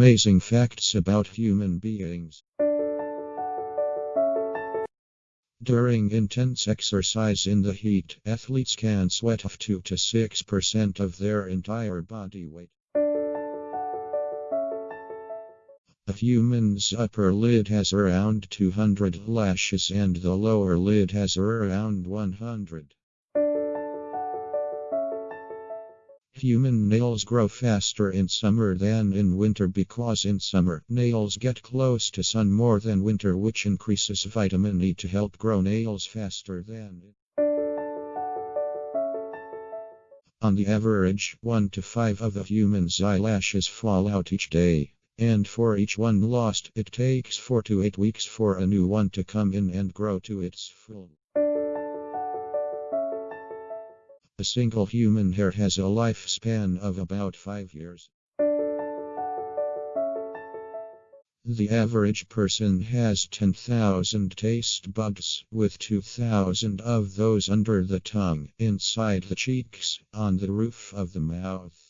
Amazing facts about human beings. During intense exercise in the heat, athletes can sweat off 2 to 6% of their entire body weight. A human's upper lid has around 200 lashes and the lower lid has around 100. Human nails grow faster in summer than in winter because in summer nails get close to sun more than winter which increases vitamin E to help grow nails faster than. On the average, 1 to 5 of a human's eyelashes fall out each day. And for each one lost, it takes 4 to 8 weeks for a new one to come in and grow to its full. A single human hair has a lifespan of about 5 years. The average person has 10,000 taste buds, with 2,000 of those under the tongue, inside the cheeks, on the roof of the mouth.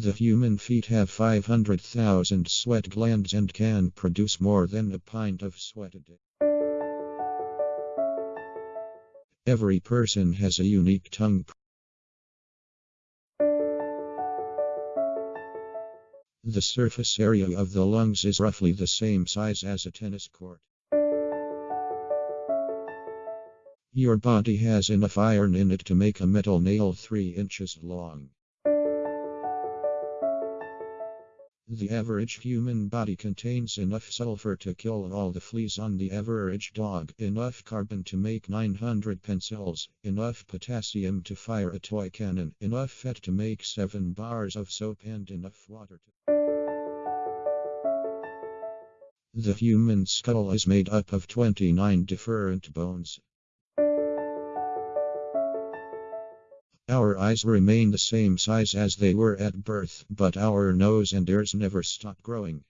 The human feet have 500,000 sweat glands and can produce more than a pint of sweat a day. Every person has a unique tongue. The surface area of the lungs is roughly the same size as a tennis court. Your body has enough iron in it to make a metal nail 3 inches long. The average human body contains enough sulfur to kill all the fleas on the average dog, enough carbon to make 900 pencils, enough potassium to fire a toy cannon, enough fat to make 7 bars of soap, and enough water to. The human skull is made up of 29 different bones. Our eyes remain the same size as they were at birth, but our nose and ears never stop growing.